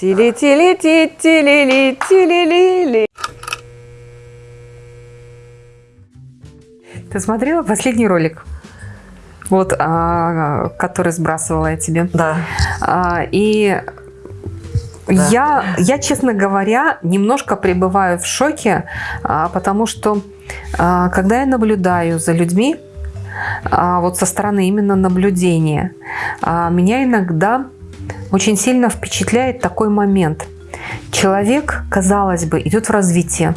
Тили-тили-ти-тили-ли-тили-ли-ли. Ты смотрела последний ролик? Вот, а, который сбрасывала я тебе. Да. А, и да. Я, я, честно говоря, немножко пребываю в шоке, а, потому что а, когда я наблюдаю за людьми, а, вот со стороны именно наблюдения, меня иногда очень сильно впечатляет такой момент. Человек, казалось бы, идет в развитие,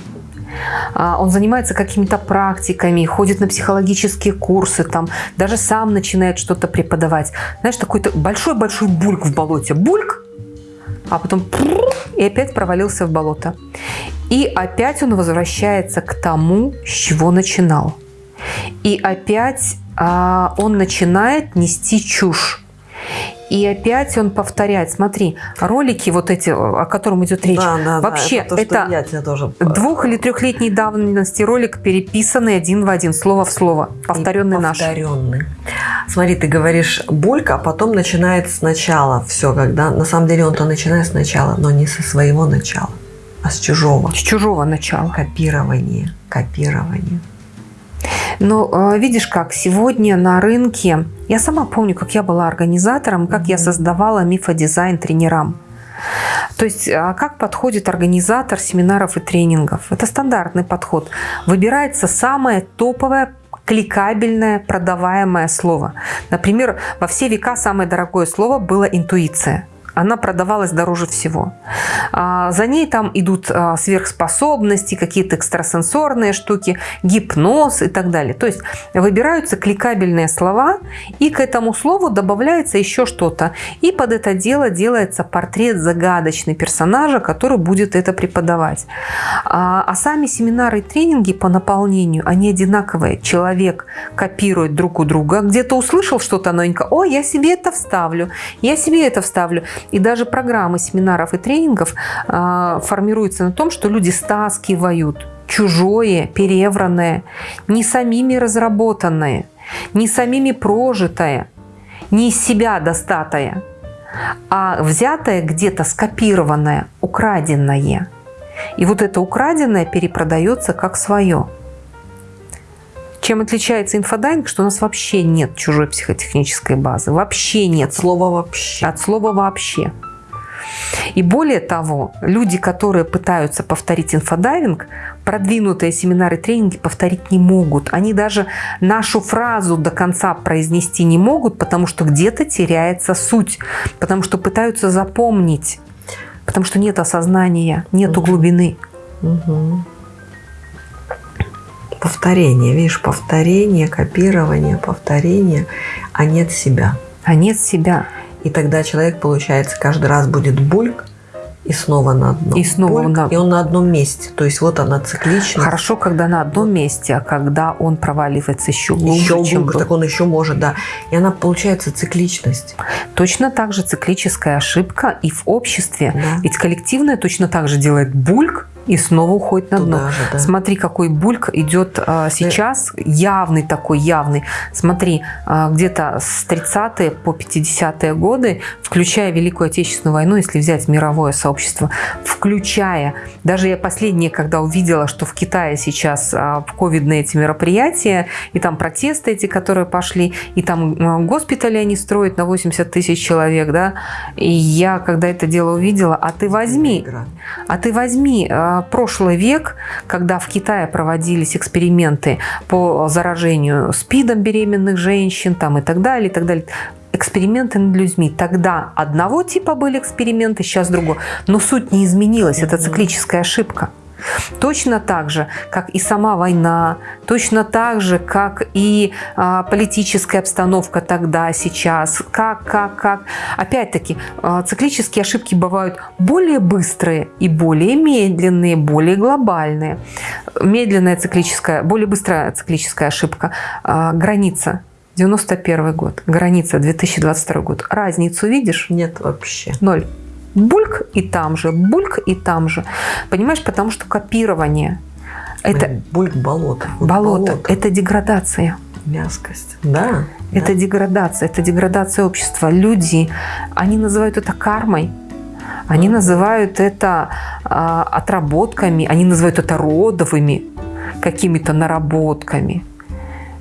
он занимается какими-то практиками, ходит на психологические курсы, там, даже сам начинает что-то преподавать. Знаешь, такой-то большой-большой бульк в болоте. Бульк, а потом и опять провалился в болото. И опять он возвращается к тому, с чего начинал. И опять а, он начинает нести чушь. И опять он повторяет. Смотри, ролики вот эти, о котором идет речь, да, да, вообще да, это, то, это тоже... двух- или трехлетней давности ролик, переписанный один в один, слово в слово, повторенный, наш. Повторенный. Смотри, ты говоришь булька, а потом начинает сначала все, когда на самом деле он-то начинает сначала, но не со своего начала, а с чужого. С чужого начала. Копирование, копирование. Но а, видишь как, сегодня на рынке, я сама помню, как я была организатором, как я создавала мифодизайн тренерам. То есть а как подходит организатор семинаров и тренингов? Это стандартный подход. Выбирается самое топовое кликабельное, продаваемое слово. Например, во все века самое дорогое слово было интуиция она продавалась дороже всего. А, за ней там идут а, сверхспособности, какие-то экстрасенсорные штуки, гипноз и так далее. То есть выбираются кликабельные слова, и к этому слову добавляется еще что-то. И под это дело делается портрет загадочный персонажа, который будет это преподавать. А, а сами семинары и тренинги по наполнению, они одинаковые. Человек копирует друг у друга, где-то услышал что-то новенькое, о, я себе это вставлю, я себе это вставлю. И даже программы семинаров и тренингов э, формируются на том, что люди стаскивают чужое, перевранное, не самими разработанное, не самими прожитое, не из себя достатое, а взятое где-то скопированное, украденное. И вот это украденное перепродается как свое. Чем отличается инфодайвинг, что у нас вообще нет чужой психотехнической базы. Вообще нет. От слова «вообще». От слова «вообще». И более того, люди, которые пытаются повторить инфодайвинг, продвинутые семинары, тренинги повторить не могут. Они даже нашу фразу до конца произнести не могут, потому что где-то теряется суть, потому что пытаются запомнить, потому что нет осознания, нету глубины. Угу повторение. Видишь, повторение, копирование, повторение, а нет себя. А нет себя. И тогда человек, получается, каждый раз будет бульк, и снова на одном. И снова Бульк, на... И он на одном месте. То есть вот она цикличность. Хорошо, когда на одном месте, а когда он проваливается еще глубже, еще глубже, чем так он еще может, да. И она получается цикличность. Точно так же циклическая ошибка и в обществе. Да. Ведь коллективное точно так же делает бульк, и снова уходит на дно. Же, да. Смотри, какой бульк идет а, сейчас, явный такой, явный. Смотри, а, где-то с 30-е по 50-е годы, включая Великую Отечественную войну, если взять мировое сообщество, включая, даже я последнее, когда увидела, что в Китае сейчас а, ковидные эти мероприятия, и там протесты эти, которые пошли, и там а, госпитали они строят на 80 тысяч человек, да, и я, когда это дело увидела, а ты возьми, а ты возьми а, прошлый век, когда в Китае проводились эксперименты по заражению СПИДом беременных женщин там, и так далее, и так далее, эксперименты над людьми. Тогда одного типа были эксперименты, сейчас другого. Но суть не изменилась, это циклическая ошибка. Точно так же, как и сама война, точно так же, как и а, политическая обстановка тогда, сейчас, как, как, как. Опять-таки, а, циклические ошибки бывают более быстрые и более медленные, более глобальные. Медленная циклическая, более быстрая циклическая ошибка, а, граница 91 год, граница 2022 год. Разницу видишь? Нет вообще. Ноль бульк и там же, бульк и там же. Понимаешь, потому что копирование. Это бульк болото. Болото. болото. Это деградация. Мягкость. Да. Это да. деградация. Это деградация общества. Люди, они называют это кармой. Они называют это а, отработками, они называют это родовыми какими-то наработками.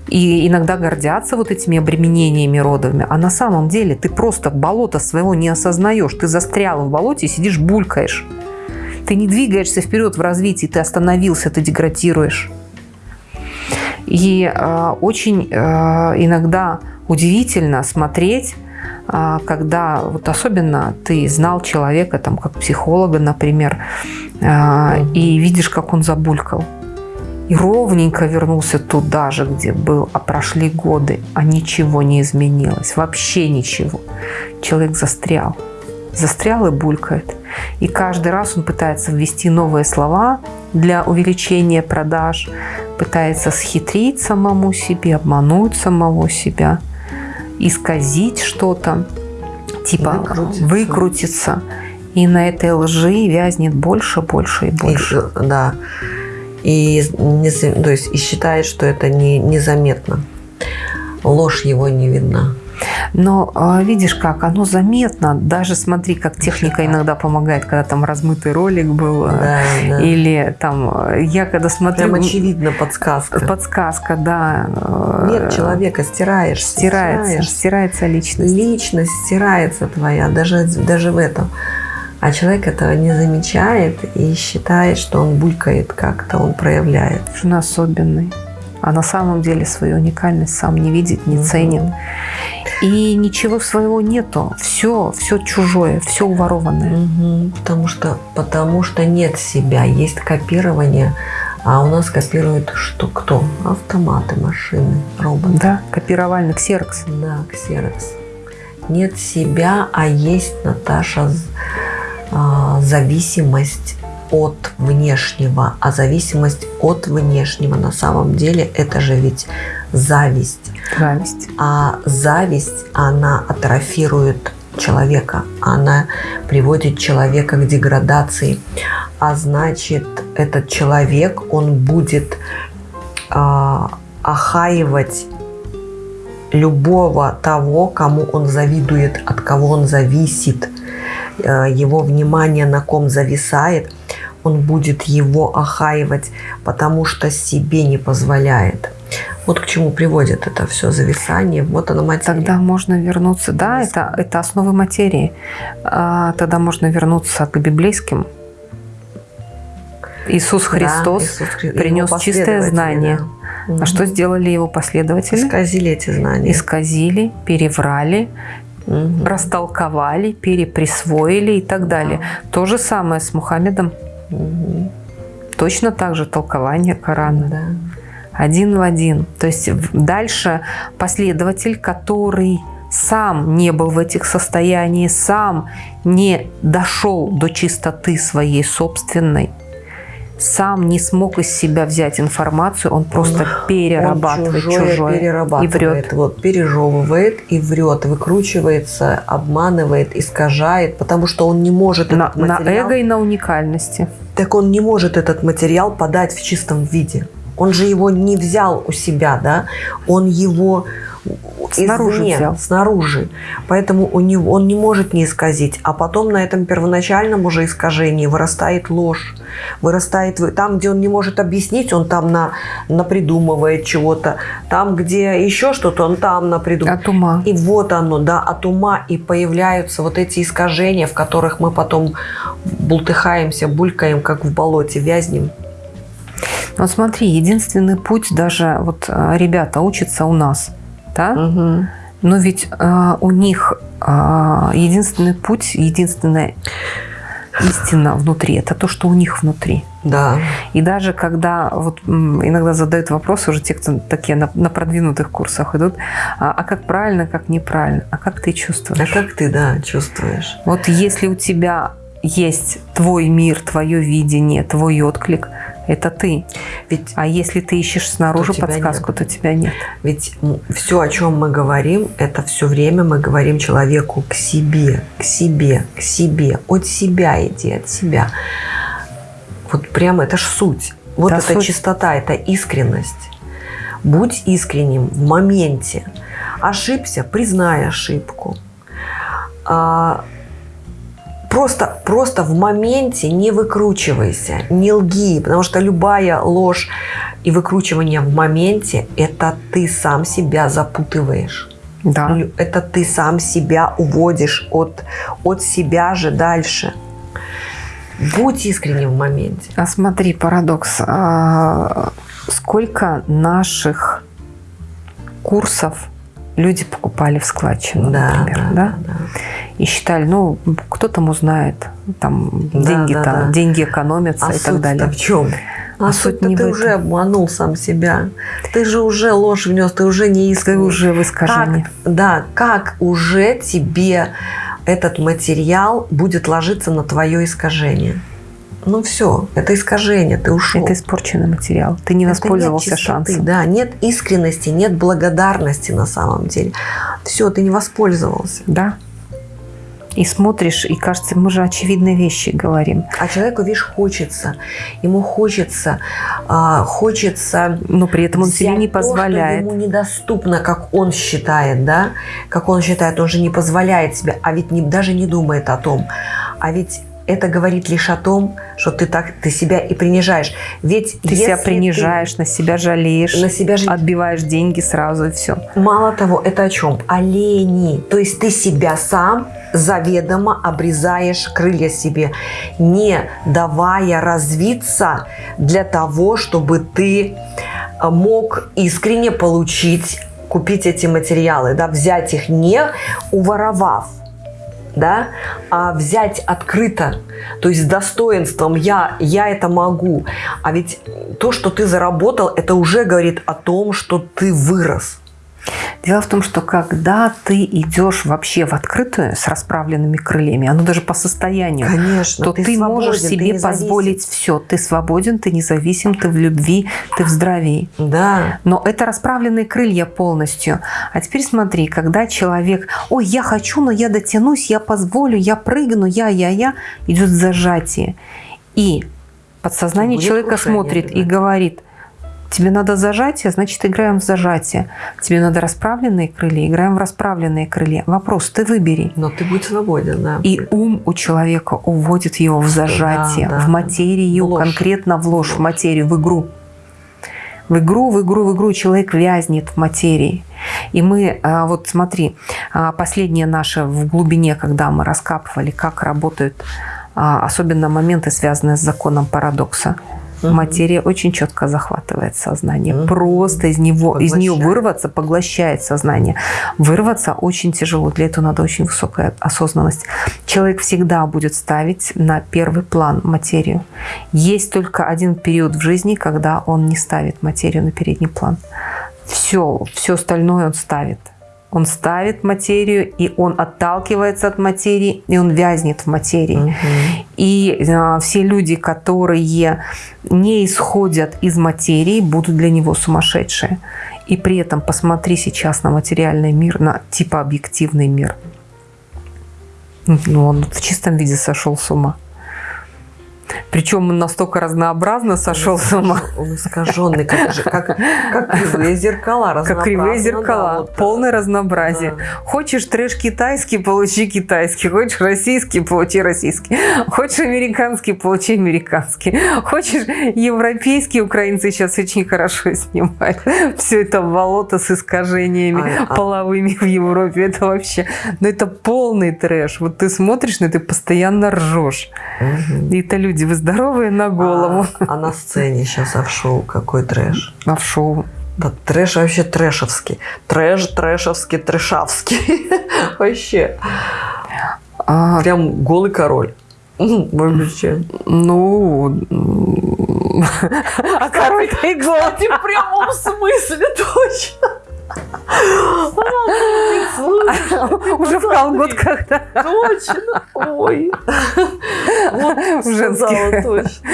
И иногда гордятся вот этими обременениями родовыми. А на самом деле ты просто болото своего не осознаешь. Ты застрял в болоте и сидишь булькаешь. Ты не двигаешься вперед в развитии, ты остановился, ты деградируешь. И э, очень э, иногда удивительно смотреть, э, когда вот особенно ты знал человека, там, как психолога, например, э, и видишь, как он забулькал. И ровненько вернулся туда же, где был, а прошли годы, а ничего не изменилось, вообще ничего. Человек застрял, застрял и булькает. И каждый раз он пытается ввести новые слова для увеличения продаж, пытается схитрить самому себе, обмануть самого себя, исказить что-то, типа выкрутиться. выкрутиться. И на этой лжи вязнет больше, больше и больше. И, да. И, не, то есть, и считает, что это не, незаметно. Ложь его не видна. Но а, видишь как, оно заметно. Даже смотри, как техника иногда помогает, когда там размытый ролик был. А, да, да. Или там, я когда смотрю... Прям очевидно подсказка. Подсказка, да. Нет человека, стираешь. Стирается, стираешь. стирается личность. Личность стирается твоя, даже, даже в этом. А человек этого не замечает и считает, что он булькает как-то, он проявляет. Он особенный. А на самом деле свою уникальность сам не видит, не ценит. И ничего своего нету. Все, все чужое, все уворованное. Угу. Потому, что, потому что нет себя, есть копирование. А у нас копируют что кто? Автоматы, машины, роботы. Да, копировальный ксерокс. Да, ксерокс. Нет себя, а есть Наташа зависимость от внешнего. А зависимость от внешнего на самом деле это же ведь зависть. Зависть. А зависть, она атрофирует человека, она приводит человека к деградации. А значит, этот человек, он будет э, охаивать любого того, кому он завидует, от кого он зависит, его внимание на ком зависает, он будет его охаивать, потому что себе не позволяет. Вот к чему приводит это все зависание. Вот оно материя. Тогда можно вернуться, да, это, это основы материи. А, тогда можно вернуться к библейским. Иисус Христос да, Иисус, принес чистое знание. Да. А что сделали его последователи? Исказили эти знания. Исказили, переврали, угу. растолковали, переприсвоили и так далее. Да. То же самое с Мухаммедом. Угу. Точно так же толкование Корана. Да один в один. То есть дальше последователь, который сам не был в этих состояниях, сам не дошел до чистоты своей собственной, сам не смог из себя взять информацию, он просто перерабатывает он чужое, чужое перерабатывает, и врет. Вот, пережевывает и врет, выкручивается, обманывает, искажает, потому что он не может на, этот материал... На эго и на уникальности. Так он не может этот материал подать в чистом виде. Он же его не взял у себя, да? Он его снаружи извне, взял. снаружи. Поэтому у него, он не может не исказить. А потом на этом первоначальном уже искажении вырастает ложь. Вырастает там, где он не может объяснить, он там на, напридумывает чего-то. Там, где еще что-то, он там напридумывает. От ума. И вот оно, да, от ума. И появляются вот эти искажения, в которых мы потом бултыхаемся, булькаем, как в болоте, вязнем. Вот смотри, единственный путь даже вот э, ребята учатся у нас, да? Угу. Но ведь э, у них э, единственный путь, единственная истина внутри, это то, что у них внутри. Да. И даже когда вот иногда задают вопрос уже те, кто такие на, на продвинутых курсах идут, а, а как правильно, как неправильно, а как ты чувствуешь? А как ты, да, чувствуешь? Вот если у тебя есть твой мир, твое видение, твой отклик – это ты. Ведь, а если ты ищешь снаружи то подсказку, нет. то тебя нет. Ведь все, о чем мы говорим, это все время мы говорим человеку к себе, к себе, к себе. От себя иди, от себя. Вот прямо это ж суть. Вот да, это суть. чистота, это искренность. Будь искренним в моменте. Ошибся, признай ошибку. А, Просто, просто в моменте не выкручивайся, не лги, потому что любая ложь и выкручивание в моменте – это ты сам себя запутываешь. Да. Ну, это ты сам себя уводишь от, от себя же дальше. Будь искренним в моменте. А смотри, парадокс. А, сколько наших курсов люди покупали в складчину, да, например, да, да? да? И считали, ну, кто там узнает, там да, деньги, да, там, да. деньги экономятся а и так далее. в чем? А, а суть не ты уже обманул сам себя. Ты же уже ложь внес, ты уже не искренний. Ты уже в искажении. Как, да, как уже тебе этот материал будет ложиться на твое искажение? ну все, это искажение, ты ушел. Это испорченный материал, ты не это воспользовался нет чистоты, шансом. Да, нет искренности, нет благодарности на самом деле. Все, ты не воспользовался. Да. И смотришь, и кажется, мы же очевидные вещи говорим. А человеку, видишь, хочется. Ему хочется, а, хочется... Но при этом он себе не позволяет. То, что ему недоступно, как он считает, да? Как он считает, он же не позволяет себе, а ведь не, даже не думает о том. А ведь это говорит лишь о том, что ты так ты себя и принижаешь. Ведь ты себя принижаешь, ты на себя жалеешь, на себя жалеешь, отбиваешь деньги сразу и все. Мало того, это о чем? О лени. То есть ты себя сам заведомо обрезаешь крылья себе, не давая развиться для того, чтобы ты э, мог искренне получить, купить эти материалы, да, взять их не уворовав, да, а взять открыто, то есть с достоинством я, я это могу. А ведь то, что ты заработал, это уже говорит о том, что ты вырос. Дело в том, что когда ты идешь вообще в открытую с расправленными крыльями, оно даже по состоянию, Конечно, то ты, ты свободен, можешь себе позволить все. Ты свободен, ты независим, ты в любви, ты в здравии. Да. Но это расправленные крылья полностью. А теперь смотри, когда человек, ой, я хочу, но я дотянусь, я позволю, я прыгну, я, я, я, идет зажатие. И подсознание человека смотрит да. и говорит – Тебе надо зажатие, значит, играем в зажатие. Тебе надо расправленные крылья, играем в расправленные крылья. Вопрос, ты выбери. Но ты будь свободен, да. И ум у человека уводит его в зажатие, да, да, в материю, в конкретно в ложь, в материю, в игру. В игру, в игру, в игру человек вязнет в материи. И мы, а, вот смотри, а, последнее наше в глубине, когда мы раскапывали, как работают а, особенно моменты, связанные с законом парадокса угу. материя очень четко захватывает сознание. Угу. Просто из него, из нее вырваться, поглощает сознание. Вырваться очень тяжело. Для этого надо очень высокая осознанность. Человек всегда будет ставить на первый план материю. Есть только один период в жизни, когда он не ставит материю на передний план. Все, все остальное он ставит. Он ставит материю, и он отталкивается от материи, и он вязнет в материи. Угу. И э, все люди, которые не исходят из материи, будут для него сумасшедшие. И при этом посмотри сейчас на материальный мир, на типа объективный мир. Ну, он в чистом виде сошел с ума. Причем он настолько разнообразно сошел с ума. Он искаженный, как, как, как кривые зеркала. Как кривые зеркала. Да, вот, полное разнообразие. Да. Хочешь трэш китайский, получи китайский. Хочешь российский, получи российский. Хочешь американский, получи американский. Хочешь европейский, украинцы сейчас очень хорошо снимают. Все это болото с искажениями а, а половыми а... в Европе. Это вообще, ну это полный трэш. Вот ты смотришь на это, ты постоянно ржешь. Угу. И это люди, вы здоровые на голову. А, а на сцене сейчас а в шоу какой трэш? А в шоу? Да трэш вообще трэшевский. Трэш, трэшевский, трэшавский. Вообще. А... Прям голый король. Вообще. Ну, а король-то и. В прямом смысле точно. Уже в колготках, да? Точно. Ой. Вот в женских. точно.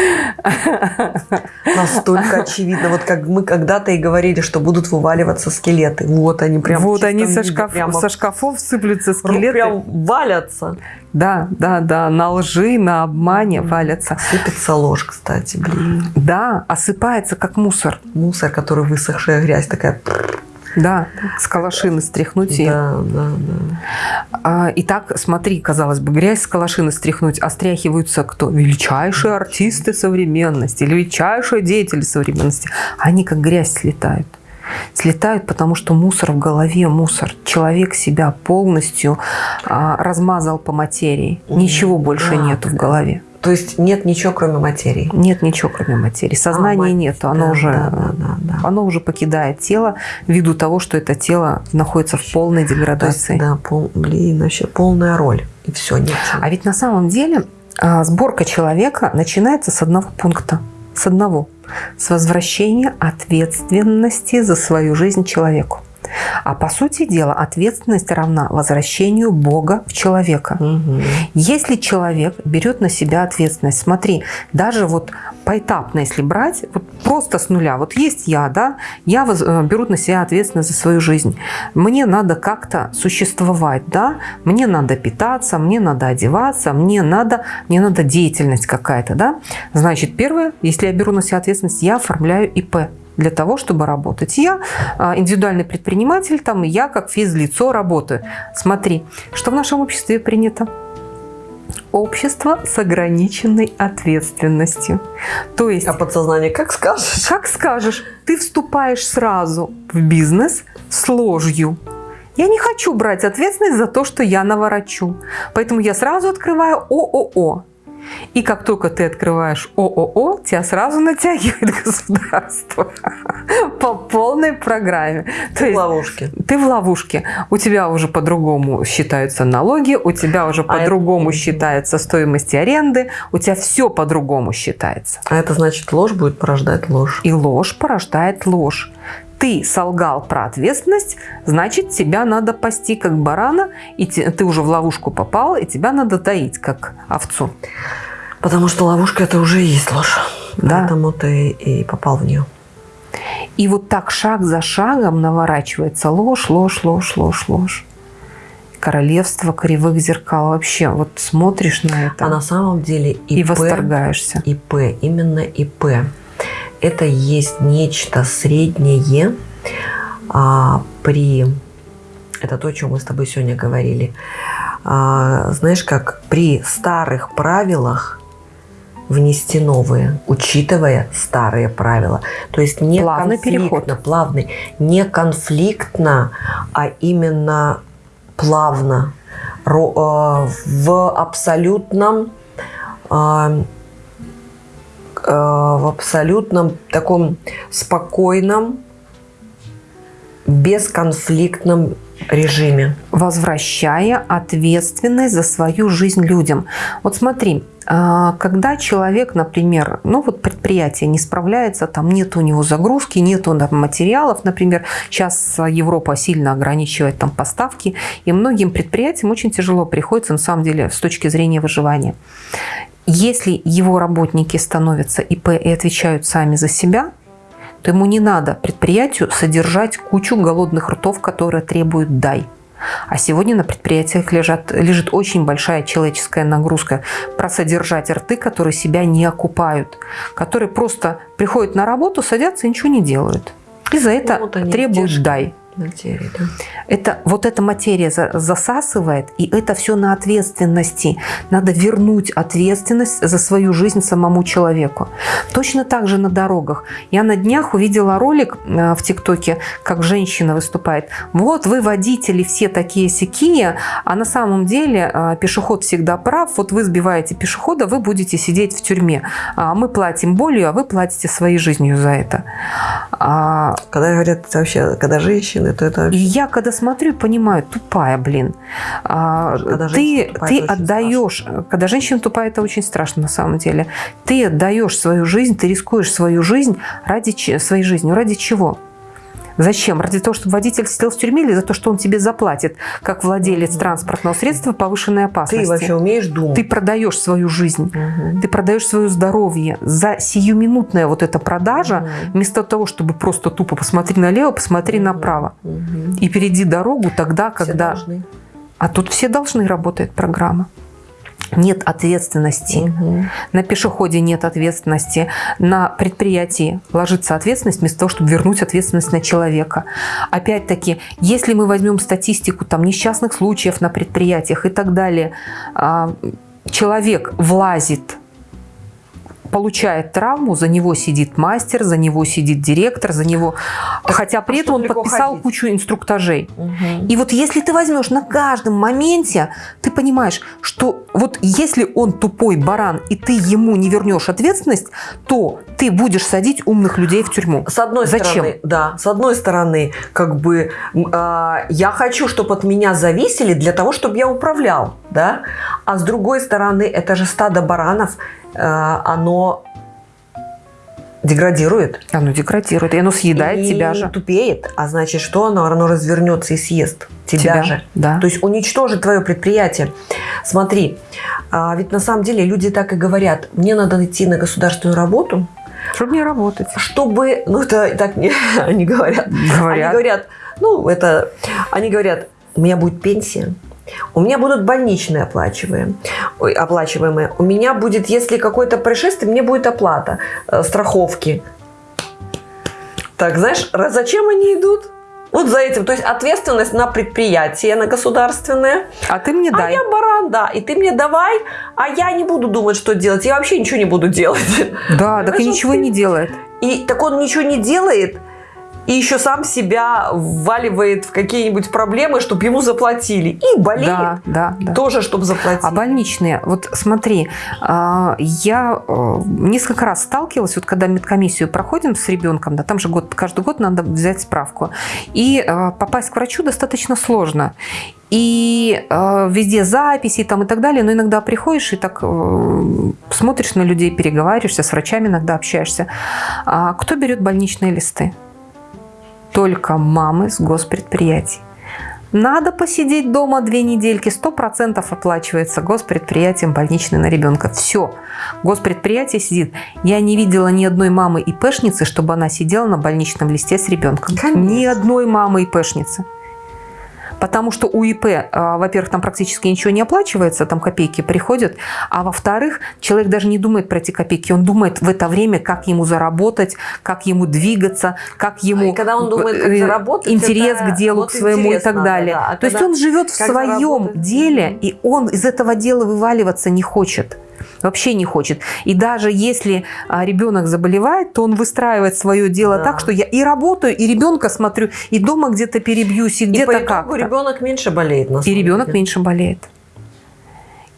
Настолько очевидно. Вот как мы когда-то и говорили, что будут вываливаться скелеты. Вот они прям Вот они со, шкаф, со шкафов сыплются скелеты. Прям валятся. Да, да, да, на лжи, на обмане валятся. Сыпется ложь, кстати, блин. Да, осыпается как мусор. Мусор, который высохшая грязь такая. Да, с калашины стряхнуть. Да, да, да. А, и так, смотри, казалось бы, грязь с калашины стряхнуть, а стряхиваются кто? Величайшие артисты современности, величайшие деятели современности. Они как грязь слетают слетают, потому что мусор в голове, мусор. Человек себя полностью а, размазал по материи. Ничего больше да. нету в голове. То есть нет ничего, кроме материи? Нет ничего, кроме материи. Сознания а, нету. Оно, да, уже, да, да, да, да. оно уже покидает тело ввиду того, что это тело находится в полной деградации. Есть, да, пол, блин, вообще полная роль. И все, нет. А ведь на самом деле а, сборка человека начинается с одного пункта. С одного с возвращения ответственности за свою жизнь человеку. А по сути дела ответственность равна возвращению Бога в человека. Угу. Если человек берет на себя ответственность, смотри, даже вот поэтапно, если брать, вот просто с нуля, вот есть я, да, я воз, э, беру на себя ответственность за свою жизнь. Мне надо как-то существовать, да, мне надо питаться, мне надо одеваться, мне надо, мне надо деятельность какая-то, да. Значит, первое, если я беру на себя ответственность, я оформляю ИП для того, чтобы работать. Я а, индивидуальный предприниматель, там, и я как физлицо работаю. Смотри, что в нашем обществе принято? Общество с ограниченной ответственностью. То есть... А подсознание как скажешь? Как скажешь. Ты вступаешь сразу в бизнес с ложью. Я не хочу брать ответственность за то, что я наворочу. Поэтому я сразу открываю ООО. И как только ты открываешь ООО, тебя сразу натягивает государство по полной программе. Ты есть, в ловушке. Ты в ловушке. У тебя уже по-другому считаются налоги, у тебя уже а по-другому это... считается стоимость аренды, у тебя все по-другому считается. А это значит, ложь будет порождать ложь. И ложь порождает ложь ты солгал про ответственность, значит, тебя надо пасти как барана, и ты уже в ловушку попал, и тебя надо таить как овцу. Потому что ловушка это уже и есть ложь. Да. Поэтому ты и попал в нее. И вот так шаг за шагом наворачивается ложь, ложь, ложь, ложь, ложь. Королевство кривых зеркал. Вообще, вот смотришь на это. А на самом деле ИП, и восторгаешься. ИП, именно ИП это есть нечто среднее а, при... Это то, о чем мы с тобой сегодня говорили. А, знаешь, как при старых правилах внести новые, учитывая старые правила. То есть не плавный переход. плавный, не конфликтно, а именно плавно, а, в абсолютном Э, в абсолютном таком спокойном, бесконфликтном режиме. Возвращая ответственность за свою жизнь людям. Вот смотри, а, когда человек, например, ну вот предприятие не справляется, там нет у него загрузки, нет материалов, например, сейчас Европа сильно ограничивает там поставки, и многим предприятиям очень тяжело приходится, на самом деле, с точки зрения выживания. Если его работники становятся ИП и отвечают сами за себя, то ему не надо предприятию содержать кучу голодных ртов, которые требуют «дай». А сегодня на предприятиях лежат, лежит очень большая человеческая нагрузка про содержать рты, которые себя не окупают, которые просто приходят на работу, садятся и ничего не делают. И за это вот требуют «дай» материи, да? Это, вот эта материя засасывает, и это все на ответственности. Надо вернуть ответственность за свою жизнь самому человеку. Точно так же на дорогах. Я на днях увидела ролик э, в ТикТоке, как женщина выступает. Вот вы водители все такие сякие, а на самом деле э, пешеход всегда прав. Вот вы сбиваете пешехода, вы будете сидеть в тюрьме. А мы платим болью, а вы платите своей жизнью за это. А когда говорят вообще, когда женщины это, это... И я когда смотрю, понимаю, тупая, блин. А, когда ты ты отдаешь, страшно. когда женщина тупая, это очень страшно на самом деле. Ты отдаешь свою жизнь, ты рискуешь свою жизнь ради своей жизнью. Ради чего? Зачем? Ради того, чтобы водитель сидел в тюрьме или за то, что он тебе заплатит, как владелец транспортного средства повышенной опасности? Ты вообще умеешь думать. Ты продаешь свою жизнь, угу. ты продаешь свое здоровье. За сиюминутная вот эта продажа, угу. вместо того, чтобы просто тупо посмотри налево, посмотри угу. направо. Угу. И перейди дорогу тогда, когда... А тут все должны, работает программа. Нет ответственности. Угу. На пешеходе нет ответственности. На предприятии ложится ответственность вместо того, чтобы вернуть ответственность на человека. Опять-таки, если мы возьмем статистику там, несчастных случаев на предприятиях и так далее, а, человек влазит получает травму, за него сидит мастер, за него сидит директор, за него... Так, Хотя при а этом он подписал ходить? кучу инструктажей. Угу. И вот если ты возьмешь на каждом моменте, ты понимаешь, что вот если он тупой баран, и ты ему не вернешь ответственность, то ты будешь садить умных людей в тюрьму. С одной Зачем? стороны, да, с одной стороны, как бы э, я хочу, чтобы от меня зависели для того, чтобы я управлял, да, а с другой стороны, это же стадо баранов, оно деградирует. Оно деградирует, и оно съедает и тебя же. тупеет. А значит, что оно? Оно развернется и съест тебя, тебя же. Да. То есть уничтожит твое предприятие. Смотри, а ведь на самом деле люди так и говорят, мне надо идти на государственную работу, чтобы не работать. Чтобы, ну это так не, они говорят. говорят. Они говорят, ну это, они говорят, у меня будет пенсия, у меня будут больничные оплачиваемые. Ой, оплачиваемые. У меня будет, если какое-то происшествие, мне будет оплата э, страховки. Так, знаешь, зачем они идут? Вот за этим. То есть ответственность на предприятие, на государственное. А ты мне дай. А я баран, да. И ты мне давай, а я не буду думать, что делать. Я вообще ничего не буду делать. Да, так и ничего не делает. И так он ничего не делает, и еще сам себя вваливает в какие-нибудь проблемы, чтобы ему заплатили. И болеет да, да, да. тоже, чтобы заплатить. А больничные, вот смотри, а, я э, несколько раз сталкивалась, вот когда медкомиссию проходим с ребенком, да, там же год, каждый год надо взять справку, и э, попасть к врачу достаточно сложно. И э, везде записи там и так далее, но иногда приходишь и так э, смотришь на людей, переговариваешься, с врачами иногда общаешься. А кто берет больничные листы? Только мамы с госпредприятий. Надо посидеть дома две недельки, 100% оплачивается госпредприятием больничный на ребенка. Все, госпредприятие сидит. Я не видела ни одной мамы ИПшницы, чтобы она сидела на больничном листе с ребенком. Конечно. Ни одной мамы ИПшницы. Потому что у ИП, а, во-первых, там практически ничего не оплачивается, там копейки приходят, а во-вторых, человек даже не думает про эти копейки, он думает в это время, как ему заработать, как ему двигаться, как ему... И когда он думает, как э, заработать, интерес к делу вот к своему и так далее. Да. А То есть он живет в своем деле, и он из этого дела вываливаться не хочет вообще не хочет. И даже если а, ребенок заболевает, то он выстраивает свое дело да. так, что я и работаю, и ребенка смотрю, и дома где-то перебьюсь, и где-то как-то. ребенок меньше болеет. На и ребенок деле. меньше болеет.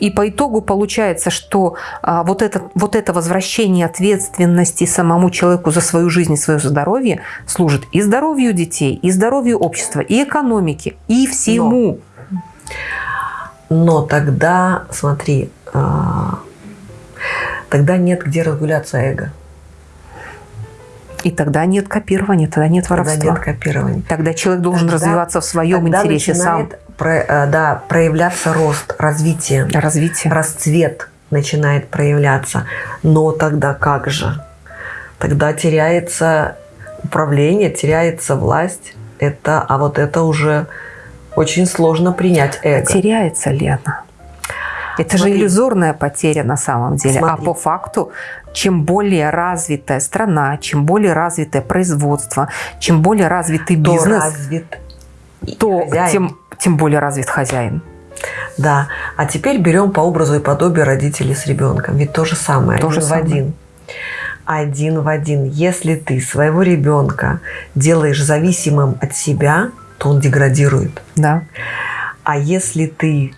И по итогу получается, что а, вот, это, вот это возвращение ответственности самому человеку за свою жизнь и свое здоровье служит и здоровью детей, и здоровью общества, и экономики, и всему. Но, но тогда, смотри, а, тогда нет где разгуляться эго. И тогда нет копирования, тогда нет воровства. Тогда нет копирования. Тогда человек должен тогда, развиваться в своем интересе сам. Про, э, да, проявляться рост, развитие. Развитие. Расцвет начинает проявляться. Но тогда как же? Тогда теряется управление, теряется власть. Это, а вот это уже очень сложно принять эго. Теряется ли она? Это Смотри. же иллюзорная потеря на самом деле. А Смотри. А по факту, чем более развитая страна, чем более развитое производство, чем более развитый то бизнес, развит то тем, тем более развит хозяин. Да. А теперь берем по образу и подобию родителей с ребенком. Ведь то же самое, то один же в самое. один. Один в один. Если ты своего ребенка делаешь зависимым от себя, то он деградирует. Да. А если ты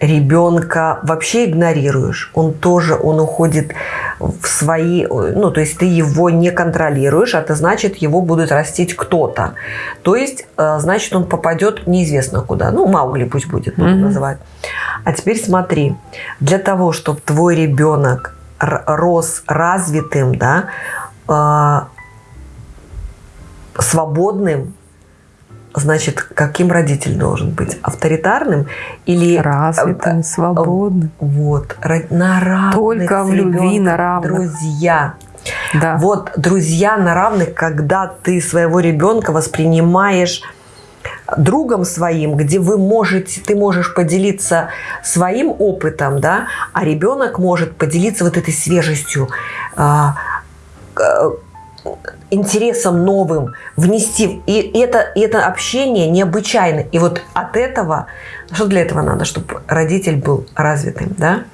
ребенка вообще игнорируешь, он тоже, он уходит в свои, ну, то есть ты его не контролируешь, а это значит, его будет растить кто-то. То есть, э, значит, он попадет неизвестно куда. Ну, Маугли пусть будет, будем mm-hmm. называть. А теперь смотри, для того, чтобы твой ребенок рос развитым, да, э, свободным, Значит, каким родитель должен быть? Авторитарным или... Развитым, э, свободным. Вот. На равных Только в любви на равных. Друзья. Да. Вот друзья на равных, когда ты своего ребенка воспринимаешь другом своим, где вы можете, ты можешь поделиться своим опытом, да, а ребенок может поделиться вот этой свежестью, а, интересом новым внести. И это, это общение необычайно. И вот от этого, что для этого надо, чтобы родитель был развитым, да?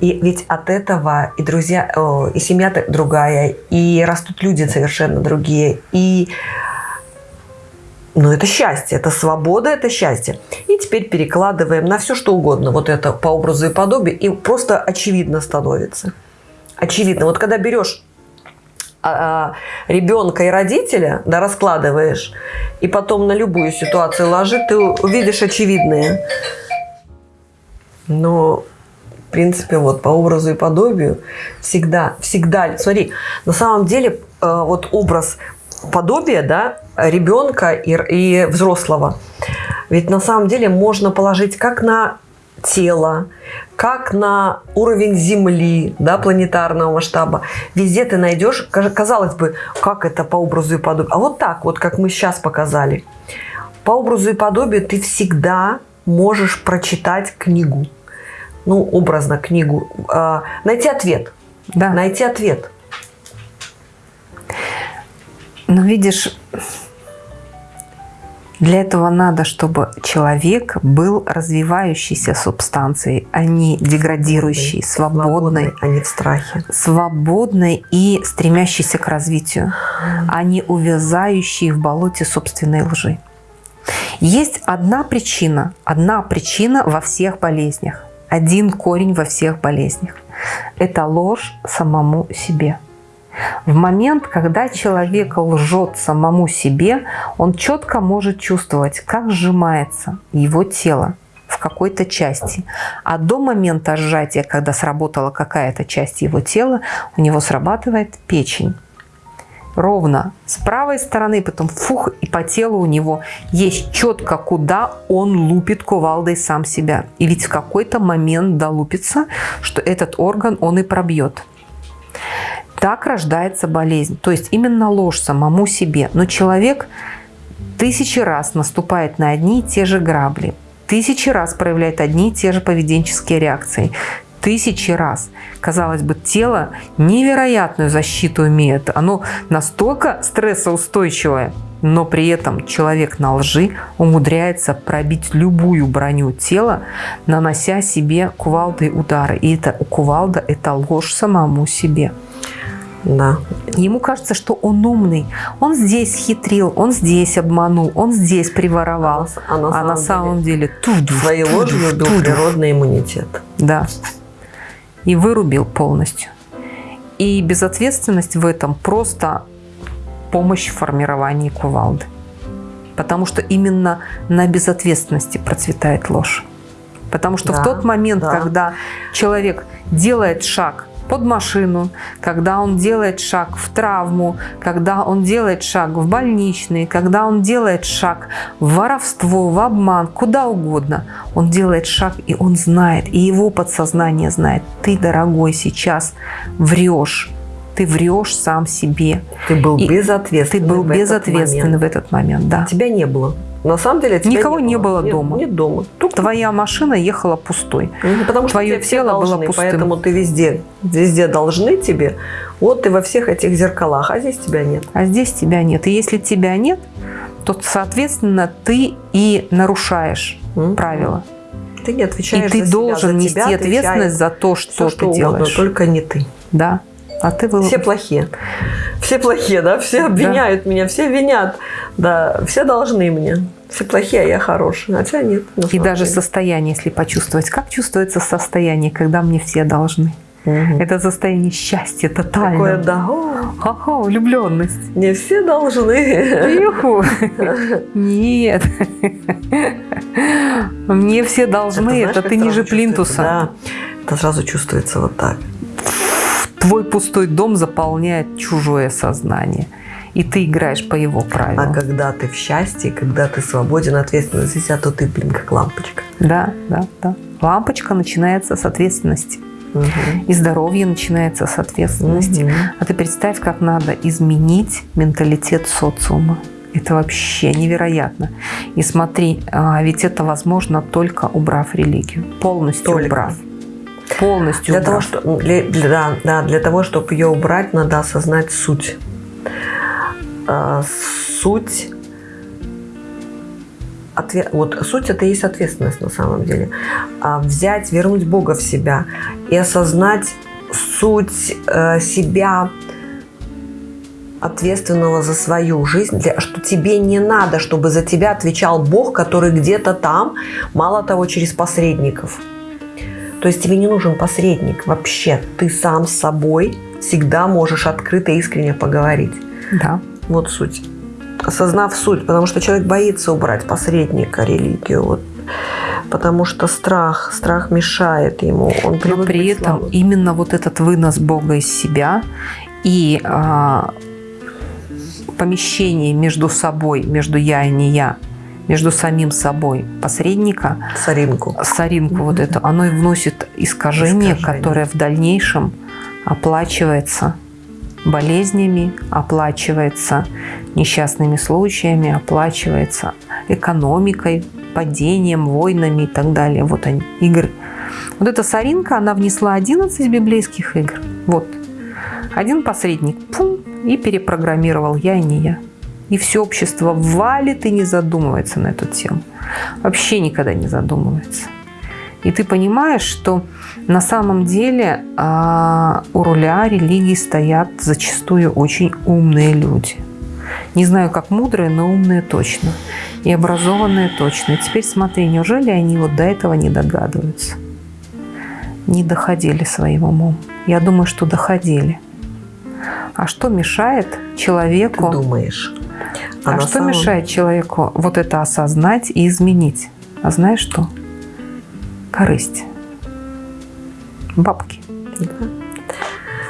И ведь от этого и друзья, и семья другая, и растут люди совершенно другие, и ну, это счастье, это свобода, это счастье. И теперь перекладываем на все, что угодно. Вот это по образу и подобию. И просто очевидно становится. Очевидно. Вот когда берешь ребенка и родителя, да, раскладываешь, и потом на любую ситуацию ложишь, ты увидишь очевидные. Но, в принципе, вот по образу и подобию всегда, всегда, смотри, на самом деле э, вот образ подобия, да, ребенка и, и взрослого, ведь на самом деле можно положить как на тело, как на уровень Земли, да, планетарного масштаба. Везде ты найдешь, казалось бы, как это по образу и подобию. А вот так, вот как мы сейчас показали. По образу и подобию ты всегда можешь прочитать книгу. Ну, образно книгу. Э, найти ответ. Да. Найти ответ. Но видишь, для этого надо, чтобы человек был развивающейся субстанцией, а не деградирующей, свободной, свободной а не в страхе. Свободной и стремящейся к развитию, а не увязающей в болоте собственной лжи. Есть одна причина, одна причина во всех болезнях, один корень во всех болезнях. Это ложь самому себе. В момент, когда человек лжет самому себе, он четко может чувствовать, как сжимается его тело в какой-то части. А до момента сжатия, когда сработала какая-то часть его тела, у него срабатывает печень. Ровно с правой стороны, потом фух, и по телу у него есть четко, куда он лупит кувалдой сам себя. И ведь в какой-то момент долупится, что этот орган он и пробьет. Так рождается болезнь. То есть именно ложь самому себе. Но человек тысячи раз наступает на одни и те же грабли. Тысячи раз проявляет одни и те же поведенческие реакции. Тысячи раз. Казалось бы, тело невероятную защиту имеет. Оно настолько стрессоустойчивое, но при этом человек на лжи умудряется пробить любую броню тела, нанося себе кувалдой удары. И это кувалда – это ложь самому себе. Да. Ему кажется, что он умный. Он здесь хитрил, он здесь обманул, он здесь приворовал. А на, а а на самом деле, деле туду, своей ложью был природный иммунитет. Да. И вырубил полностью. И безответственность в этом просто помощь в формировании кувалды. Потому что именно на безответственности процветает ложь. Потому что да, в тот момент, да. когда человек делает шаг под машину, когда он делает шаг в травму, когда он делает шаг в больничный, когда он делает шаг в воровство, в обман, куда угодно. Он делает шаг, и он знает, и его подсознание знает. Ты, дорогой, сейчас врешь. Ты врешь сам себе. Ты был безответственный. Ты был безответственный в этот момент, да. Тебя не было. На самом деле Никого не было, не было дома. Нет, нет дома. Только... Твоя машина ехала пустой. Ну, потому что Твое тело должны, было пустым. Поэтому ты везде, везде должны тебе. Вот ты во всех этих зеркалах, а здесь тебя нет. А здесь тебя нет. И если тебя нет, то, соответственно, ты и нарушаешь mm-hmm. правила. Ты не отвечаешь И ты за должен себя, нести тебя ответственность за то, что все, ты что делаешь. Угодно, только не ты. Да. А ты был... Все плохие. Все плохие, да? Все обвиняют да. меня, все винят. Да, все должны мне. Все плохие, а я хороший. Хотя нет. И даже деле. состояние, если почувствовать. Как чувствуется состояние, когда мне все должны? Угу. Это состояние счастья тотальное. Такое, да. Ха-ха, влюбленность. Не все должны. Юху. Нет. Мне все должны. Это, знаешь, это ты ниже плинтуса. Да. Это сразу чувствуется вот так. Твой пустой дом заполняет чужое сознание. И ты играешь по его правилам. А когда ты в счастье, когда ты свободен, ответственность за себя, то ты, блин, как лампочка. Да, да, да. Лампочка начинается с ответственности. Угу. И здоровье начинается с ответственности. Угу. А ты представь, как надо изменить менталитет социума. Это вообще невероятно. И смотри, а, ведь это возможно только убрав религию. Полностью только. убрав. Полностью для убрав. Того, что, для, для, да, для того, чтобы ее убрать, надо осознать суть. А, суть ответ, вот суть это и есть ответственность на самом деле. А взять, вернуть Бога в себя и осознать суть э, себя ответственного за свою жизнь, для, что тебе не надо, чтобы за тебя отвечал Бог, который где-то там, мало того, через посредников. То есть тебе не нужен посредник вообще. Ты сам с собой всегда можешь открыто и искренне поговорить. Да. Вот суть. Осознав суть, потому что человек боится убрать посредника, религию. Вот потому что страх, страх мешает ему. Он Но при этом слабым. именно вот этот вынос Бога из себя и а, помещение между собой, между я и не я, между самим собой посредника, соринку, соринку mm-hmm. вот эту, оно и вносит искажение, искажение, которое в дальнейшем оплачивается болезнями, оплачивается несчастными случаями, оплачивается экономикой, падением, войнами и так далее. Вот они, игры. Вот эта соринка, она внесла 11 библейских игр. Вот. Один посредник, пум, и перепрограммировал я и не я. И все общество валит и не задумывается на эту тему. Вообще никогда не задумывается. И ты понимаешь, что на самом деле а, у руля религии стоят зачастую очень умные люди. Не знаю, как мудрые, но умные точно. И образованные точно. И теперь смотри, неужели они вот до этого не догадываются? Не доходили своим умом. Я думаю, что доходили. А что мешает человеку... Ты думаешь. А, а что самом... мешает человеку вот это осознать и изменить? А знаешь что? Корысть. Бабки. Да.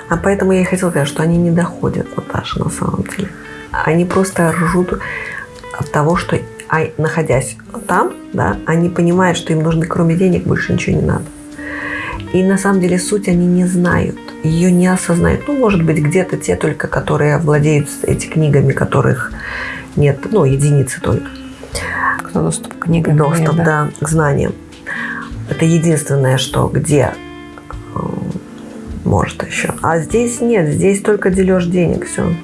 А поэтому я и хотела сказать, что они не доходят, Наташа, на самом деле. Они просто ржут от того, что а, находясь там, да, они понимают, что им нужно кроме денег больше ничего не надо. И на самом деле суть они не знают, ее не осознают. Ну, может быть, где-то те только, которые владеют этими книгами, которых нет, ну, единицы только. Кто доступ к книгам. Доступ, да. да, к знаниям. Это единственное, что где э, может еще. А здесь нет, здесь только дележ денег, все.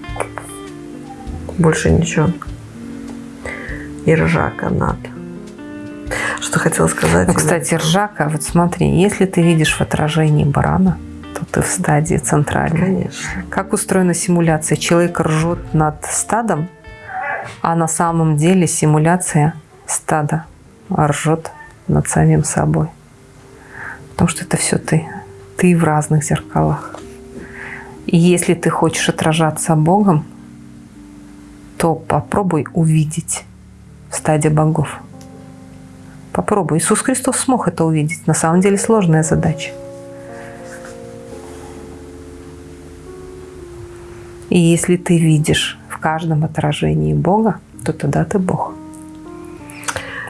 Больше ничего. И ржака надо. Что хотела сказать? Ну, кстати, ржака, вот смотри, если ты видишь в отражении барана, ты в стадии центральной. Конечно. Как устроена симуляция? Человек ржет над стадом, а на самом деле симуляция стада ржет над самим собой. Потому что это все ты. Ты в разных зеркалах. И если ты хочешь отражаться Богом, то попробуй увидеть в стаде богов. Попробуй. Иисус Христос смог это увидеть. На самом деле сложная задача. И если ты видишь в каждом отражении Бога, то тогда ты Бог.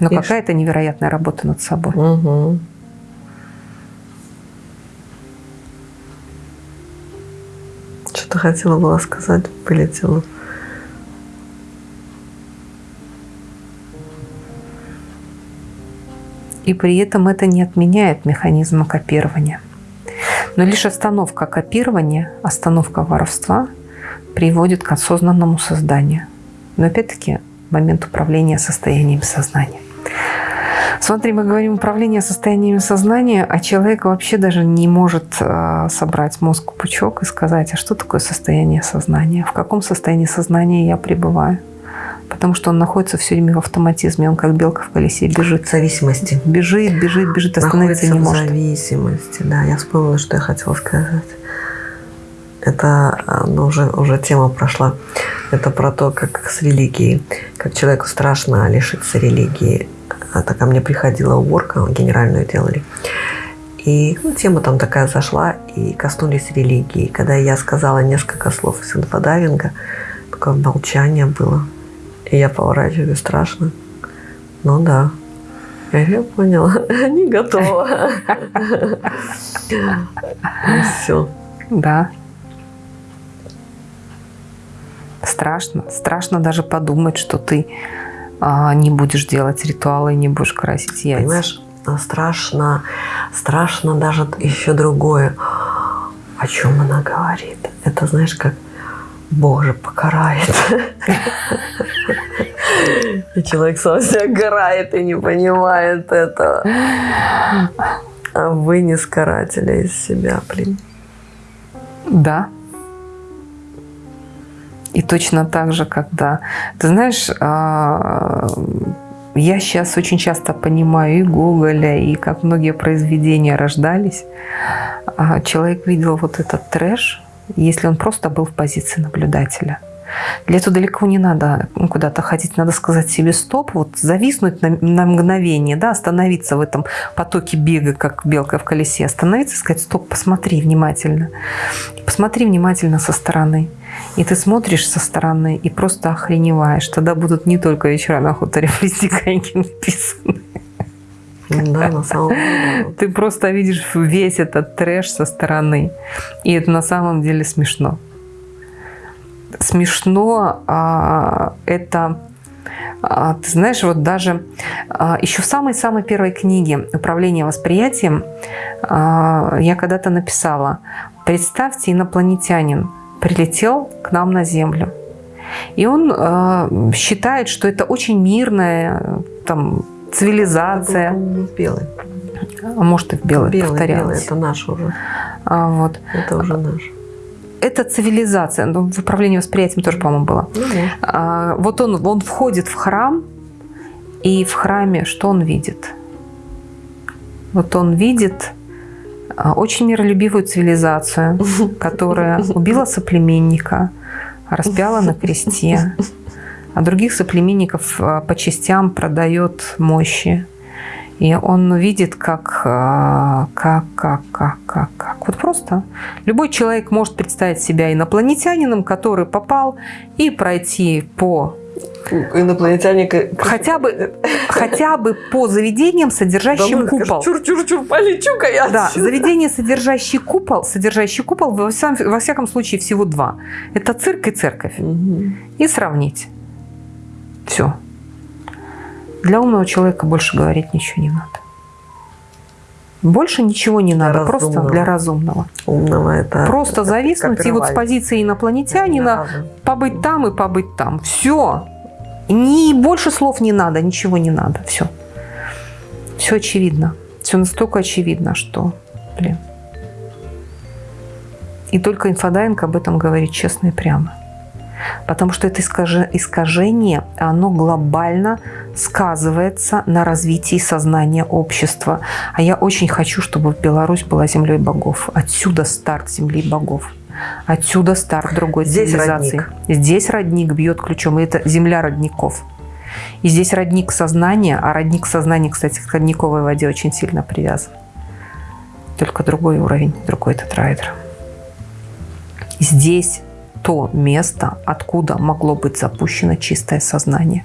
Но какая-то невероятная работа над собой. Угу. Что-то хотела была сказать, вылетела. и при этом это не отменяет механизма копирования. Но лишь остановка копирования, остановка воровства приводит к осознанному созданию. Но опять-таки момент управления состоянием сознания. Смотри, мы говорим управление состояниями сознания, а человек вообще даже не может э, собрать мозг в пучок и сказать, а что такое состояние сознания, в каком состоянии сознания я пребываю потому что он находится все время в автоматизме, он как белка в колесе бежит. В зависимости. Бежит, бежит, бежит, остановиться находится не может. в зависимости, да. Я вспомнила, что я хотела сказать. Это ну, уже, уже тема прошла. Это про то, как с религией, как человеку страшно лишиться религии. Это ко мне приходила уборка, генеральную делали. И ну, тема там такая зашла, и коснулись религии. Когда я сказала несколько слов из инфодайвинга, такое молчание было. И я поворачиваюсь страшно. Ну да. Я поняла. Не готова. Все. Да. Страшно. Страшно даже подумать, что ты а, не будешь делать ритуалы, не будешь красить яйца. Понимаешь, страшно, страшно даже еще другое. О чем она говорит? Это знаешь, как Бог же покарает. И человек сам себя горает и не понимает этого. А вы не карателя из себя, блин. Да. И точно так же, когда... Ты знаешь, а, я сейчас очень часто понимаю и Гоголя, и как многие произведения рождались. А, человек видел вот этот трэш, если он просто был в позиции наблюдателя. Для этого далеко не надо ну, куда-то ходить, надо сказать себе стоп, вот зависнуть на, на мгновение, да, остановиться в этом потоке бега, как белка в колесе, остановиться и сказать стоп, посмотри внимательно, посмотри внимательно со стороны. И ты смотришь со стороны и просто охреневаешь. Тогда будут не только вечера на хуторе в листиканьке написаны. Да, на самом деле. Ты просто видишь весь этот трэш со стороны. И это на самом деле смешно. Смешно а, это... А, ты знаешь, вот даже а, еще в самой-самой первой книге «Управление восприятием» а, я когда-то написала «Представьте, инопланетянин прилетел к нам на Землю. И он э, считает, что это очень мирная там, цивилизация. Белый. А может и в белый, белый повторялось. Белый, это наш уже. А, вот. Это уже наш. Это цивилизация. Ну, в управлении восприятием тоже, по-моему, было. Ну, а, вот он, он входит в храм, и в храме что он видит? Вот он видит а, очень миролюбивую цивилизацию, которая убила соплеменника, распяла на кресте, а других соплеменников а, по частям продает мощи. И он видит, как, а, как, как, как, как, как. Вот просто любой человек может представить себя инопланетянином, который попал и пройти по инопланетяне... Хотя бы, хотя бы по заведениям, содержащим да, купол. Чур-чур-чур, полечу-ка я Да, заведение, содержащий купол, содержащий купол, во, всяком, во всяком случае, всего два. Это цирк и церковь. Угу. И сравнить. Все. Для умного человека больше говорить ничего не надо. Больше ничего не надо, для просто разумного. для разумного. Умного это Просто это зависнуть и вот с позиции инопланетянина побыть там и побыть там. Все. Ни больше слов не надо, ничего не надо. Все. Все очевидно. Все настолько очевидно, что, блин. И только инфодайвинг об этом говорит честно и прямо. Потому что это искажение, оно глобально сказывается на развитии сознания общества. А я очень хочу, чтобы Беларусь была землей богов. Отсюда старт земли богов. Отсюда старт другой здесь цивилизации. Родник. Здесь родник бьет ключом, и это земля родников. И здесь родник сознания, а родник сознания, кстати, к родниковой воде очень сильно привязан. Только другой уровень, другой тетрайдер. Здесь то место, откуда могло быть запущено чистое сознание.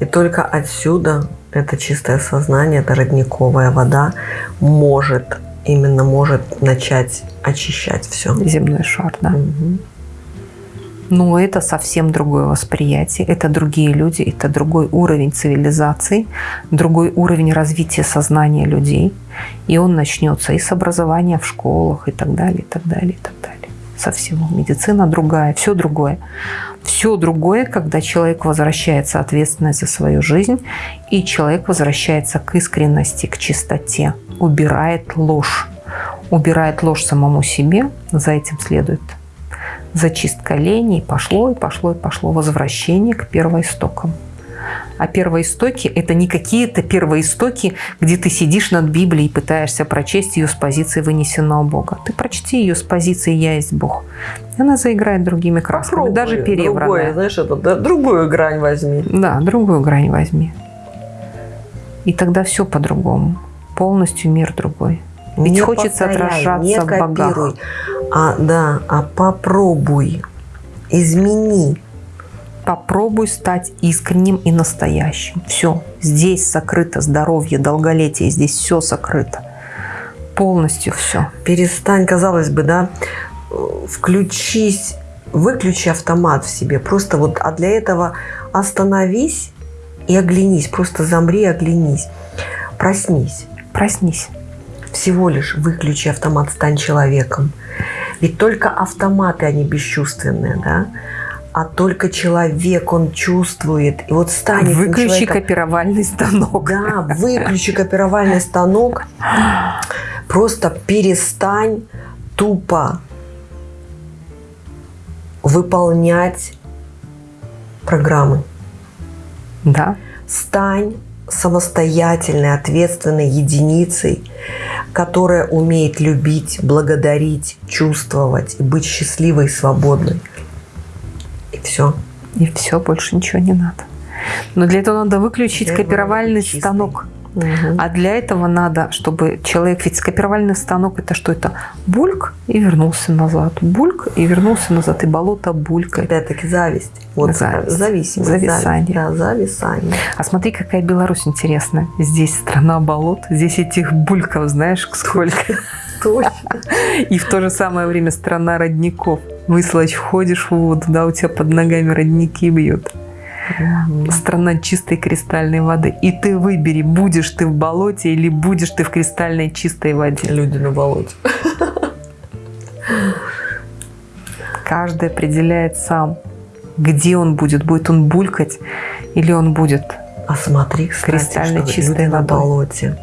И только отсюда это чистое сознание, это родниковая вода может именно может начать очищать все. Земной шар, да. Угу. Но это совсем другое восприятие, это другие люди, это другой уровень цивилизации, другой уровень развития сознания людей. И он начнется и с образования в школах, и так далее, и так далее, и так далее. Со всего. Медицина другая, все другое. Все другое, когда человек возвращается ответственность за свою жизнь, и человек возвращается к искренности, к чистоте, убирает ложь. Убирает ложь самому себе, за этим следует зачистка лени, пошло, и пошло, и пошло возвращение к первоистокам. А первоистоки – это не какие-то первоистоки, где ты сидишь над Библией и пытаешься прочесть ее с позиции вынесенного Бога. Ты прочти ее с позиции «Я есть Бог». Она заиграет другими красками, Попробуй, даже перевранная. Другое, знаешь, это, да, другую грань возьми. Да, другую грань возьми. И тогда все по-другому полностью мир другой. Ведь не хочется повторяй, отражаться не в богах. А, да, а попробуй, измени. Попробуй стать искренним и настоящим. Все. Здесь сокрыто здоровье, долголетие. Здесь все сокрыто. Полностью все. Перестань, казалось бы, да, включись выключи автомат в себе. Просто вот, а для этого остановись и оглянись. Просто замри, оглянись. Проснись. Проснись. Всего лишь выключи автомат, стань человеком. Ведь только автоматы, они бесчувственные, да? А только человек, он чувствует. И вот станет Выключи копировальный станок. Да, выключи копировальный станок. Просто перестань тупо выполнять программы. Да. Стань самостоятельной, ответственной единицей, которая умеет любить, благодарить, чувствовать и быть счастливой и свободной. И все. И все, больше ничего не надо. Но для этого надо выключить для копировальный станок. Угу. А для этого надо, чтобы человек, ведь скопировальный станок это что это? Бульк и вернулся назад. Бульк и вернулся назад. И болото булькает. Опять-таки зависть. Вот зависть. зависимость. Зависание. Да, зависание. А смотри, какая Беларусь интересная. Здесь страна болот, здесь этих бульков, знаешь, сколько. Точно. И в то же самое время страна родников. Выслать входишь в воду, да, у тебя под ногами родники бьют. Страна чистой кристальной воды. И ты выбери, будешь ты в болоте или будешь ты в кристальной чистой воде. Люди на болоте. Каждый определяет сам, где он будет. Будет он булькать или он будет а смотри, кстати, кристально чистой на болоте.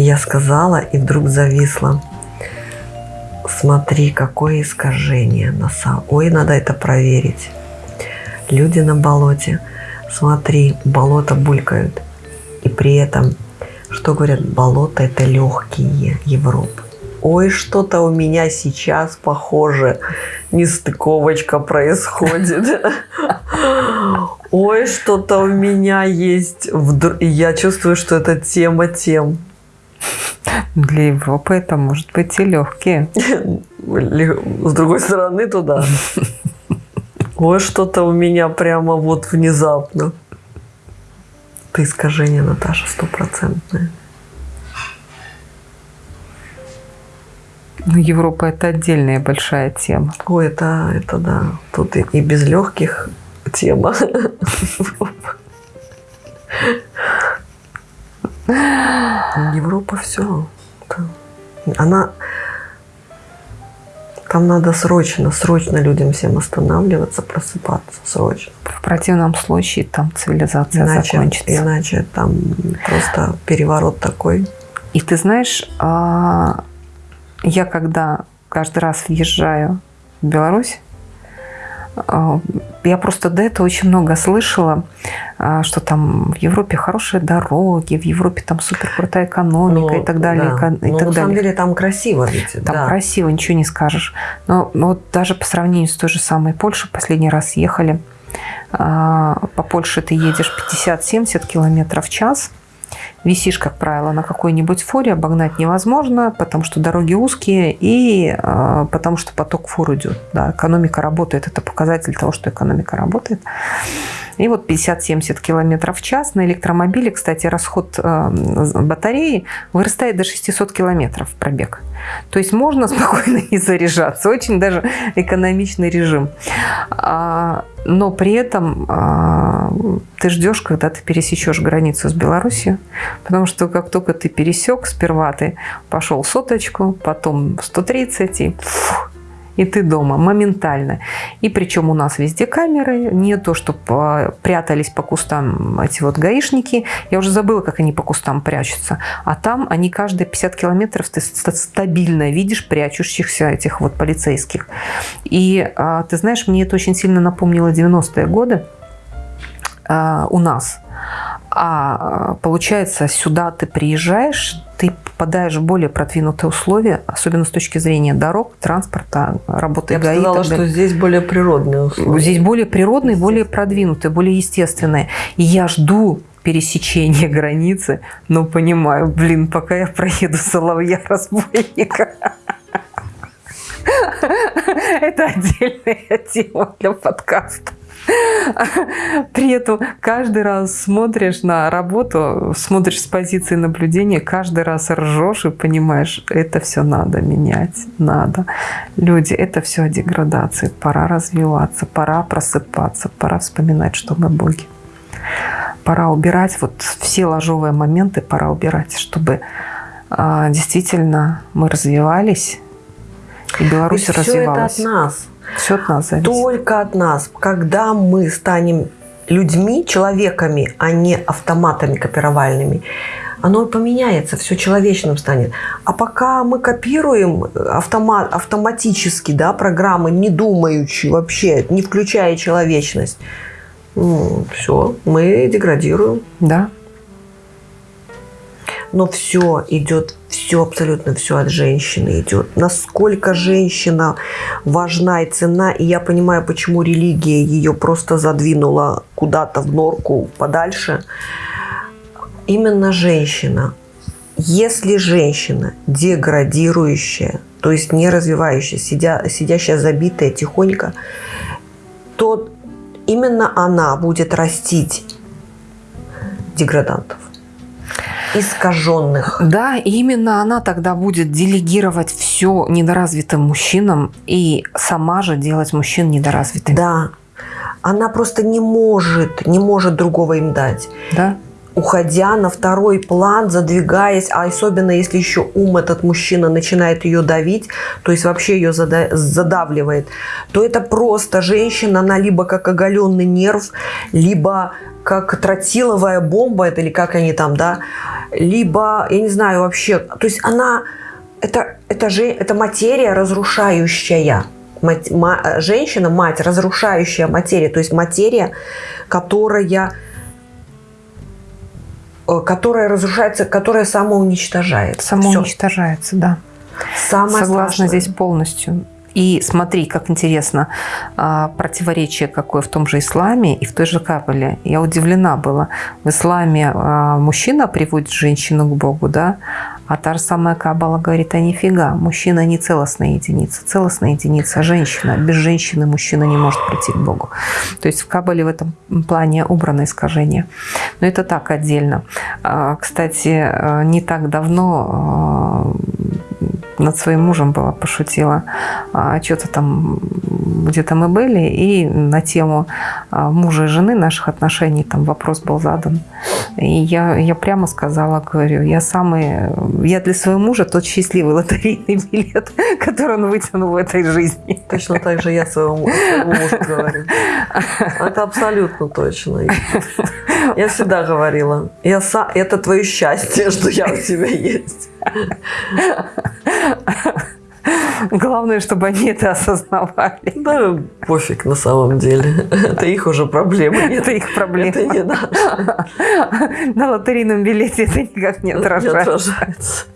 Я сказала, и вдруг зависла. Смотри, какое искажение. На сам... Ой, надо это проверить люди на болоте. Смотри, болото булькают. И при этом, что говорят, болото это легкие Европы. Ой, что-то у меня сейчас похоже, нестыковочка происходит. Ой, что-то у меня есть. Я чувствую, что это тема тем. Для Европы это может быть и легкие. С другой стороны, туда. Ой, что-то у меня прямо вот внезапно. Ты искажение, Наташа, стопроцентное. Ну, Европа это отдельная большая тема. Ой, это, это да. Тут и, и без легких тема. Европа все. Она там надо срочно, срочно людям всем останавливаться, просыпаться, срочно. В противном случае там цивилизация иначе, закончится. Иначе там просто переворот такой. И ты знаешь, а, я когда каждый раз въезжаю в Беларусь, я просто до этого очень много слышала, а, что там в Европе хорошие дороги, в Европе там супер крутая экономика ну, и так далее. Да. И ну, так на далее. самом деле там красиво ведь. Там да. красиво, ничего не скажешь. Но вот даже по сравнению с той же самой Польшей, последний раз ехали, а, по Польше ты едешь 50-70 километров в час, Висишь, как правило, на какой-нибудь фуре, обогнать невозможно, потому что дороги узкие и э, потому что поток фур идет. Да, экономика работает, это показатель того, что экономика работает. И вот 50-70 км в час на электромобиле, кстати, расход э, батареи вырастает до 600 км пробег. То есть можно спокойно не заряжаться. Очень даже экономичный режим. А, но при этом а, ты ждешь, когда ты пересечешь границу с Беларусью, потому что как только ты пересек, сперва ты пошел соточку, потом 130 и фух, и ты дома моментально. И причем у нас везде камеры, не то, что прятались по кустам эти вот гаишники. Я уже забыла, как они по кустам прячутся. А там они каждые 50 километров ты стабильно видишь прячущихся этих вот полицейских. И а, ты знаешь, мне это очень сильно напомнило 90-е годы а, у нас. А получается, сюда ты приезжаешь, ты попадаешь в более продвинутые условия, особенно с точки зрения дорог, транспорта, работы Я ГАИ. Я сказала, что здесь более природные условия. Здесь более природные, более продвинутые, более естественные. И я жду пересечения границы, но понимаю, блин, пока я проеду соловья разбойника. Это отдельная тема для подкаста. При этом каждый раз смотришь на работу, смотришь с позиции наблюдения, каждый раз ржешь и понимаешь, это все надо менять, надо. Люди, это все о деградации, пора развиваться, пора просыпаться, пора вспоминать, что мы боги. Пора убирать вот все ложовые моменты, пора убирать, чтобы а, действительно мы развивались, и Беларусь Ведь развивалась. Все это от нас. Все от нас зависит. Только от нас. Когда мы станем людьми, человеками, а не автоматами копировальными, оно поменяется, все человечным станет. А пока мы копируем автомат, автоматически да, программы, не думающие вообще, не включая человечность, ну, все, мы деградируем. Да. Но все идет все, абсолютно все от женщины идет. Насколько женщина важна и цена. И я понимаю, почему религия ее просто задвинула куда-то в норку подальше. Именно женщина. Если женщина деградирующая, то есть не развивающая, сидя, сидящая забитая тихонько, то именно она будет растить деградантов искаженных. Да, и именно она тогда будет делегировать все недоразвитым мужчинам и сама же делать мужчин недоразвитыми. Да. Она просто не может, не может другого им дать. Да уходя на второй план, задвигаясь, а особенно если еще ум этот мужчина начинает ее давить, то есть вообще ее задавливает, то это просто женщина, она либо как оголенный нерв, либо как тротиловая бомба, это или как они там, да, либо, я не знаю вообще, то есть она, это, это, же, это материя разрушающая. Мать, ма, женщина, мать, разрушающая материя, то есть материя, которая которая разрушается, которая самоуничтожается. Самоуничтожается, Все. да. Самое Согласна страшное. здесь полностью. И смотри, как интересно, а, противоречие какое в том же исламе и в той же Кабале. Я удивлена была. В исламе а, мужчина приводит женщину к Богу, да, а та же самая Кабала говорит, а нифига, мужчина не целостная единица. Целостная единица – женщина. Без женщины мужчина не может прийти к Богу. То есть в Кабале в этом плане убрано искажение. Но это так отдельно. А, кстати, не так давно над своим мужем была, пошутила. А, Что-то там, где-то мы были, и на тему а, мужа и жены наших отношений там вопрос был задан. И я, я прямо сказала, говорю, я самый, я для своего мужа тот счастливый лотерейный билет, который он вытянул в этой жизни. Точно так же я своему, своему мужу говорю. Это абсолютно точно. Я всегда говорила, я, это твое счастье, что я у тебя есть. Главное, чтобы они это осознавали. Да, пофиг на самом деле. Это их уже проблема. Это их проблема. Это не наша. На лотерейном билете это никак не отражается. Не отражается.